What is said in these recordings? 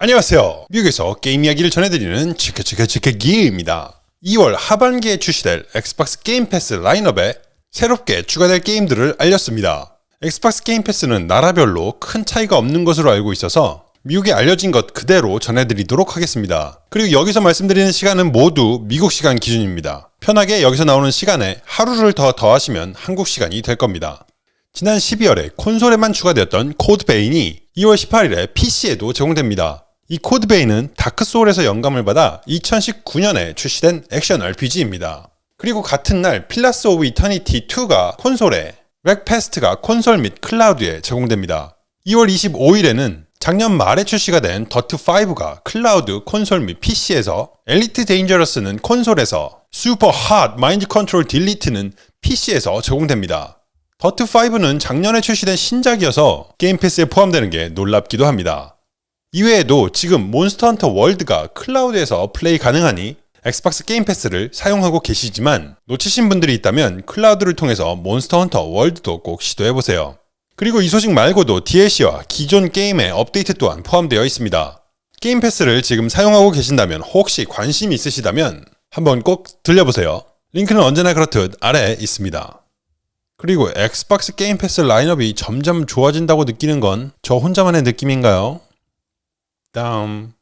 안녕하세요. 미국에서 게임 이야기를 전해드리는 치크치크치크기입니다. 2월 하반기에 출시될 엑스박스 게임 패스 라인업에 새롭게 추가될 게임들을 알렸습니다. 엑스박스 게임 패스는 나라별로 큰 차이가 없는 것으로 알고 있어서 미국에 알려진 것 그대로 전해드리도록 하겠습니다. 그리고 여기서 말씀드리는 시간은 모두 미국 시간 기준입니다. 편하게 여기서 나오는 시간에 하루를 더 더하시면 한국 시간이 될 겁니다. 지난 12월에 콘솔에만 추가되었던 코드베인이 2월 18일에 PC에도 제공됩니다. 이 코드베인은 다크소울에서 영감을 받아 2019년에 출시된 액션 RPG입니다. 그리고 같은 날 Pillars of Eternity 2가 콘솔에 Wreckfest가 콘솔 및 클라우드에 제공됩니다. 2월 25일에는 작년 말에 출시가 된 더트5가 클라우드, 콘솔 및 PC에서 Elite Dangerous는 콘솔에서 Superhot Mind Control Delete는 PC에서 제공됩니다. 더트5는 작년에 출시된 신작이어서 게임 패스에 포함되는 게 놀랍기도 합니다. 이외에도 지금 Monster Hunter World가 클라우드에서 플레이 가능하니 엑스박스 게임 패스를 사용하고 계시지만 놓치신 분들이 있다면 클라우드를 통해서 Monster Hunter World도 꼭 시도해보세요. 그리고 이 소식 말고도 DLC와 기존 게임의 업데이트 또한 포함되어 있습니다. 게임 패스를 지금 사용하고 계신다면 혹시 관심 있으시다면 한번 꼭 들려보세요. 링크는 언제나 그렇듯 아래에 있습니다. 그리고 엑스박스 게임 패스 라인업이 점점 좋아진다고 느끼는 건 저 혼자만의 느낌인가요? 다음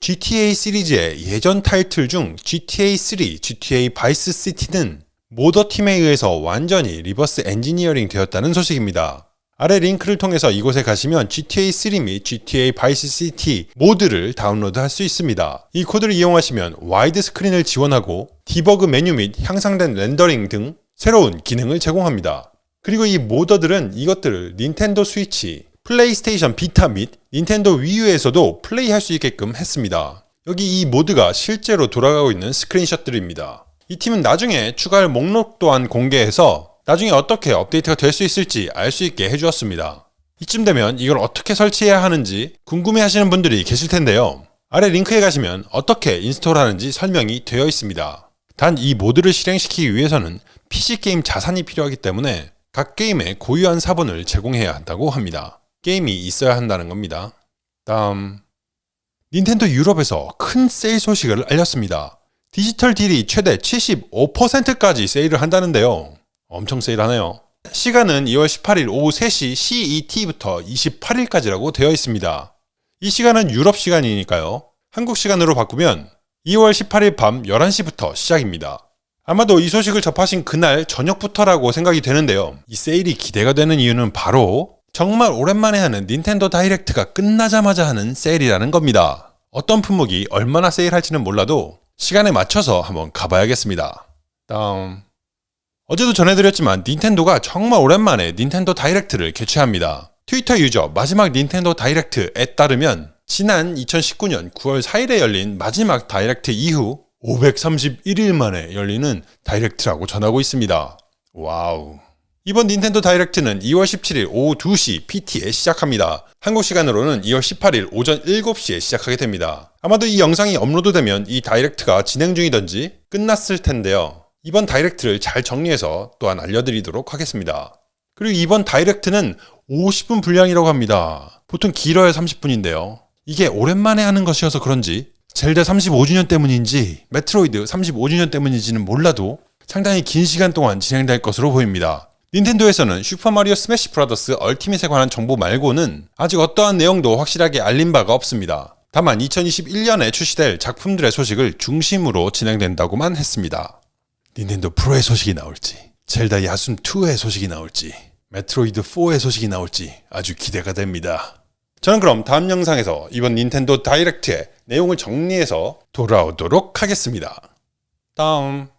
GTA 시리즈의 예전 타이틀 중 GTA 3, GTA 바이스 시티는 모더팀에 의해서 완전히 reverse engineering 되었다는 소식입니다. 아래 링크를 통해서 이곳에 가시면 GTA 3 및 GTA Vice City mod를 다운로드 할 수 있습니다. 이 코드를 이용하시면 와이드 스크린을 지원하고 debug 메뉴 및 향상된 렌더링 등 새로운 기능을 제공합니다. 그리고 이 modder들은 이것들을 닌텐도 스위치, 플레이스테이션 비타 및 닌텐도 Wii U에서도 플레이할 수 있게끔 했습니다. 여기 이 mod가 실제로 돌아가고 있는 스크린샷들입니다. 이 팀은 나중에 추가할 목록 또한 공개해서 나중에 어떻게 업데이트가 될 수 있을지 알 수 있게 해주었습니다. 이쯤 되면 이걸 어떻게 설치해야 하는지 궁금해 하시는 분들이 계실 텐데요. 아래 링크에 가시면 어떻게 install하는지 설명이 되어 있습니다. 단 이 mod를 실행시키기 위해서는 PC게임 자산이 필요하기 때문에 각 게임에 고유한 사본을 제공해야 한다고 합니다. 게임이 있어야 한다는 겁니다. 다음 닌텐도 유럽에서 큰 세일 소식을 알렸습니다. 디지털 deal이 최대 75%까지 세일을 한다는데요. 엄청 세일하네요. 시간은 2월 18일 오후 3시 CET부터 28일까지라고 되어 있습니다. 이 시간은 유럽 시간이니까요. 한국 시간으로 바꾸면 2월 18일 밤 11시부터 시작입니다. 아마도 이 소식을 접하신 그날 저녁부터라고 생각이 되는데요. 이 세일이 기대가 되는 이유는 바로 정말 오랜만에 하는 닌텐도 다이렉트가 끝나자마자 하는 세일이라는 겁니다. 어떤 품목이 얼마나 세일할지는 몰라도 시간에 맞춰서 한번 가봐야겠습니다. 다음 어제도 전해드렸지만 닌텐도가 정말 오랜만에 닌텐도 다이렉트를 개최합니다. 트위터 유저 마지막 닌텐도 다이렉트에 따르면 지난 2019년 9월 4일에 열린 마지막 다이렉트 이후 531일 만에 열리는 다이렉트라고 전하고 있습니다. Wow. 이번 닌텐도 다이렉트는 2월 17일 오후 2시 PT에 시작합니다. 한국 시간으로는 2월 18일 오전 7시에 시작하게 됩니다. 아마도 이 영상이 업로드되면 이 다이렉트가 진행 중이던지 끝났을 텐데요. 이번 다이렉트를 잘 정리해서 또한 알려드리도록 하겠습니다. 그리고 이번 다이렉트는 50분 분량이라고 합니다. 보통 길어야 30분인데요. 이게 오랜만에 하는 것이어서 그런지 젤다 35주년 때문인지 메트로이드 35주년 때문인지는 몰라도 상당히 긴 시간 동안 진행될 것으로 보입니다. 닌텐도에서는 슈퍼마리오 Smash Brothers Ultimate에 관한 정보 말고는 아직 어떠한 내용도 확실하게 알린 바가 없습니다. 다만 2021년에 출시될 작품들의 소식을 중심으로 진행된다고만 했습니다. 닌텐도 프로의 소식이 나올지, 젤다 야숨2의 소식이 나올지, 메트로이드 4의 소식이 나올지 아주 기대가 됩니다. 저는 그럼 다음 영상에서 이번 닌텐도 다이렉트의 내용을 정리해서 돌아오도록 하겠습니다. 다음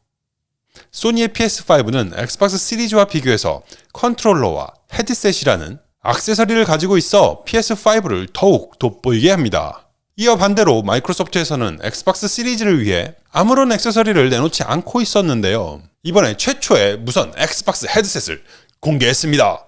소니의 PS5는 엑스박스 시리즈와 비교해서 컨트롤러와 헤드셋이라는 악세서리를 가지고 있어 PS5를 더욱 돋보이게 합니다. 이어 반대로 마이크로소프트에서는 엑스박스 시리즈를 위해 아무런 액세서리를 내놓지 않고 있었는데요. 이번에 최초의 무선 엑스박스 헤드셋을 공개했습니다.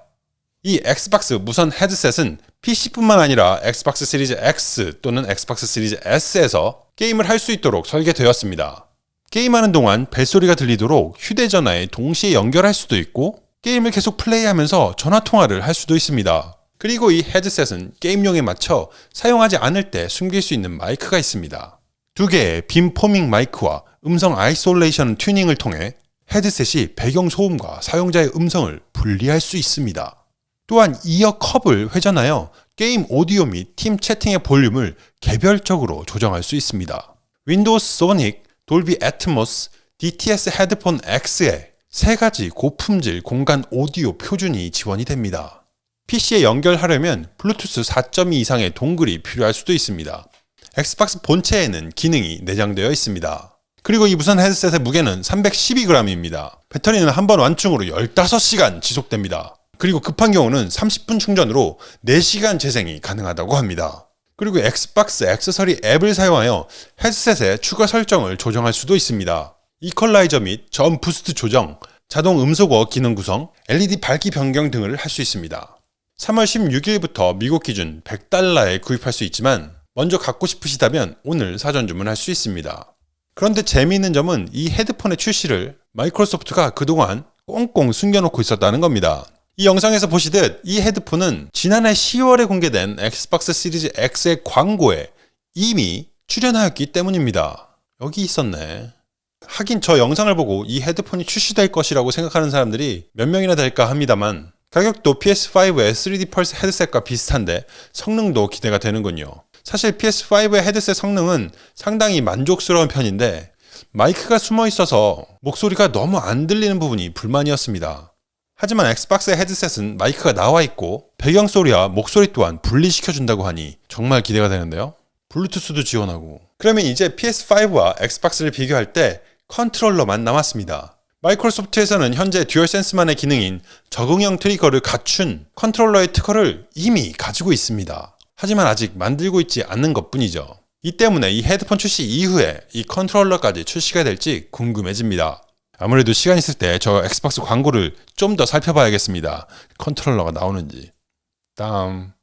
이 엑스박스 무선 헤드셋은 PC뿐만 아니라 엑스박스 시리즈 X 또는 엑스박스 시리즈 S에서 게임을 할 수 있도록 설계되었습니다. 게임하는 동안 벨소리가 들리도록 휴대전화에 동시에 연결할 수도 있고 게임을 계속 플레이하면서 전화통화를 할 수도 있습니다. 그리고 이 헤드셋은 게임용에 맞춰 사용하지 않을 때 숨길 수 있는 마이크가 있습니다. 두 개의 beamforming 마이크와 음성 isolation 튜닝을 통해 헤드셋이 배경 소음과 사용자의 음성을 분리할 수 있습니다. 또한 ear cup을 회전하여 게임 오디오 및 팀 채팅의 볼륨을 개별적으로 조정할 수 있습니다. Windows Sonic, Dolby Atmos, DTS Headphone X에 세 가지 고품질 공간 오디오 표준이 지원이 됩니다. PC에 연결하려면 블루투스 4.2 이상의 dongle이 필요할 수도 있습니다. 엑스박스 본체에는 기능이 내장되어 있습니다. 그리고 이 무선 헤드셋의 무게는 312g입니다. 배터리는 한 번 완충으로 15시간 지속됩니다. 그리고 급한 경우는 30분 충전으로 4시간 재생이 가능하다고 합니다. 그리고 엑스박스 액세서리 앱을 사용하여 헤드셋의 추가 설정을 조정할 수도 있습니다. 이퀄라이저 및 저음 boost 조정, 자동 음소거 기능 구성, LED 밝기 변경 등을 할 수 있습니다. 3월 16일부터 미국 기준 100달러에 구입할 수 있지만 먼저 갖고 싶으시다면 오늘 사전 주문할 수 있습니다. 그런데 재미있는 점은 이 헤드폰의 출시를 마이크로소프트가 그동안 꽁꽁 숨겨놓고 있었다는 겁니다. 이 영상에서 보시듯 이 헤드폰은 지난해 10월에 공개된 엑스박스 시리즈 X의 광고에 이미 출연하였기 때문입니다. 여기 있었네. 하긴 저 영상을 보고 이 헤드폰이 출시될 것이라고 생각하는 사람들이 몇 명이나 될까 합니다만 가격도 PS5의 3D 펄스 헤드셋과 비슷한데 성능도 기대가 되는군요. 사실 PS5의 헤드셋 성능은 상당히 만족스러운 편인데 마이크가 숨어 있어서 목소리가 너무 안 들리는 부분이 불만이었습니다. 하지만 엑스박스의 헤드셋은 마이크가 나와 있고 배경 소리와 목소리 또한 분리시켜준다고 하니 정말 기대가 되는데요. 블루투스도 지원하고 그러면 이제 PS5와 엑스박스를 비교할 때 컨트롤러만 남았습니다. 마이크로소프트에서는 현재 듀얼센스만의 기능인 적응형 트리거를 갖춘 컨트롤러의 특허를 이미 가지고 있습니다. 하지만 아직 만들고 있지 않는 것 뿐이죠. 이 때문에 이 헤드폰 출시 이후에 이 컨트롤러까지 출시가 될지 궁금해집니다. 아무래도 시간 있을 때 저 엑스박스 광고를 좀 더 살펴봐야겠습니다. 컨트롤러가 나오는지. 다음.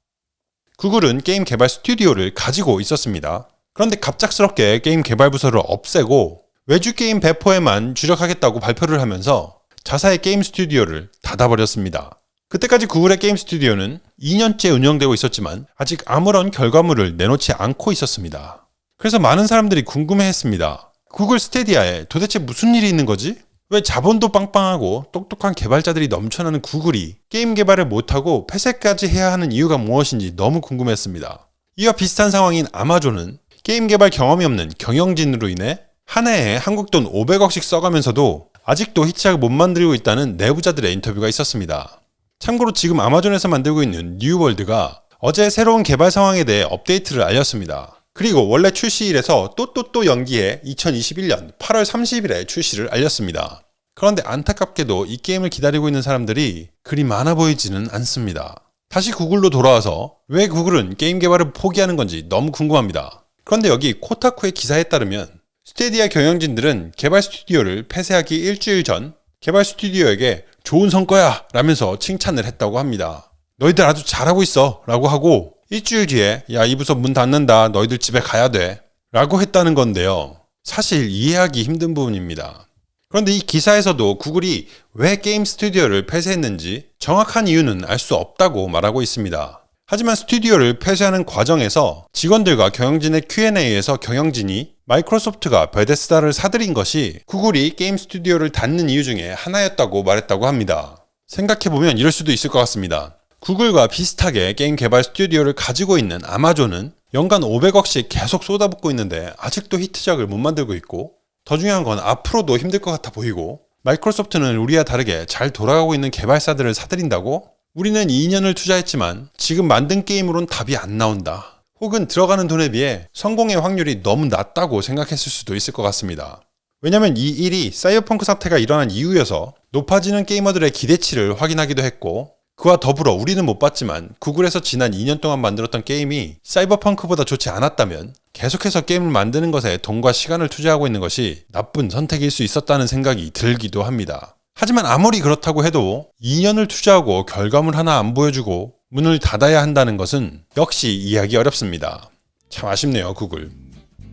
구글은 게임 개발 스튜디오를 가지고 있었습니다. 그런데 갑작스럽게 게임 개발 부서를 없애고 외주 게임 배포에만 주력하겠다고 발표를 하면서 자사의 게임 스튜디오를 닫아버렸습니다. 그때까지 구글의 게임 스튜디오는 2년째 운영되고 있었지만 아직 아무런 결과물을 내놓지 않고 있었습니다. 그래서 많은 사람들이 궁금해했습니다. 구글 스타디아에 도대체 무슨 일이 있는 거지? 왜 자본도 빵빵하고 똑똑한 개발자들이 넘쳐나는 구글이 게임 개발을 못하고 폐쇄까지 해야 하는 이유가 무엇인지 너무 궁금했습니다. 이와 비슷한 상황인 아마존은 게임 개발 경험이 없는 경영진으로 인해 한 해에 한국 돈 500억씩 써가면서도 아직도 히트작을 못 만들고 있다는 내부자들의 인터뷰가 있었습니다. 참고로 지금 아마존에서 만들고 있는 뉴월드가 어제 새로운 개발 상황에 대해 업데이트를 알렸습니다. 그리고 원래 출시일에서 또 또 또 연기해 2021년 8월 30일에 출시를 알렸습니다. 그런데 안타깝게도 이 게임을 기다리고 있는 사람들이 그리 많아 보이지는 않습니다. 다시 구글로 돌아와서 왜 구글은 게임 개발을 포기하는 건지 너무 궁금합니다. 그런데 여기 코타쿠의 기사에 따르면 스테디아 경영진들은 개발 스튜디오를 폐쇄하기 일주일 전 개발 스튜디오에게 좋은 성과야 라면서 칭찬을 했다고 합니다. 너희들 아주 잘하고 있어 라고 하고 일주일 뒤에 야 이 부서 문 닫는다 너희들 집에 가야 돼 라고 했다는 건데요. 사실 이해하기 힘든 부분입니다. 그런데 이 기사에서도 구글이 왜 게임 스튜디오를 폐쇄했는지 정확한 이유는 알 수 없다고 말하고 있습니다. 하지만 스튜디오를 폐쇄하는 과정에서 직원들과 경영진의 Q&A에서 경영진이 마이크로소프트가 베데스다를 사들인 것이 구글이 게임 스튜디오를 닫는 이유 중에 하나였다고 말했다고 합니다. 생각해보면 이럴 수도 있을 것 같습니다. 구글과 비슷하게 게임 개발 스튜디오를 가지고 있는 아마존은 연간 500억씩 계속 쏟아붓고 있는데 아직도 히트작을 못 만들고 있고 더 중요한 건 앞으로도 힘들 것 같아 보이고 마이크로소프트는 우리와 다르게 잘 돌아가고 있는 개발사들을 사들인다고 우리는 2년을 투자했지만 지금 만든 게임으론 답이 안 나온다. 혹은 들어가는 돈에 비해 성공의 확률이 너무 낮다고 생각했을 수도 있을 것 같습니다. 왜냐면 이 일이 사이버펑크 사태가 일어난 이후여서 높아지는 게이머들의 기대치를 확인하기도 했고 그와 더불어 우리는 못 봤지만 구글에서 지난 2년 동안 만들었던 게임이 사이버펑크보다 좋지 않았다면 계속해서 게임을 만드는 것에 돈과 시간을 투자하고 있는 것이 나쁜 선택일 수 있었다는 생각이 들기도 합니다. 하지만 아무리 그렇다고 해도 2년을 투자하고 결과물 하나 안 보여주고 문을 닫아야 한다는 것은 역시 이해하기 어렵습니다. 참 아쉽네요, 구글.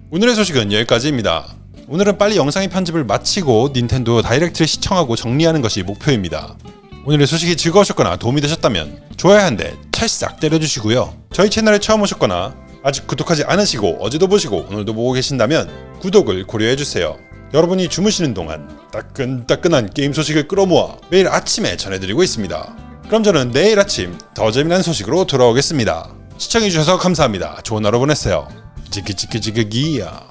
오늘의 소식은 여기까지입니다. 오늘은 빨리 영상의 편집을 마치고 닌텐도 다이렉트를 시청하고 정리하는 것이 목표입니다. 오늘의 소식이 즐거우셨거나 도움이 되셨다면 좋아요 한 대 찰싹 때려주시고요. 저희 채널에 처음 오셨거나 아직 구독하지 않으시고 어제도 보시고 오늘도 보고 계신다면 구독을 고려해주세요. 여러분이 주무시는 동안 따끈따끈한 게임 소식을 끌어모아 매일 아침에 전해드리고 있습니다. 그럼 저는 내일 아침 더 재미난 소식으로 돌아오겠습니다. 시청해주셔서 감사합니다. 좋은 하루 보내세요. 지키지키지키기야.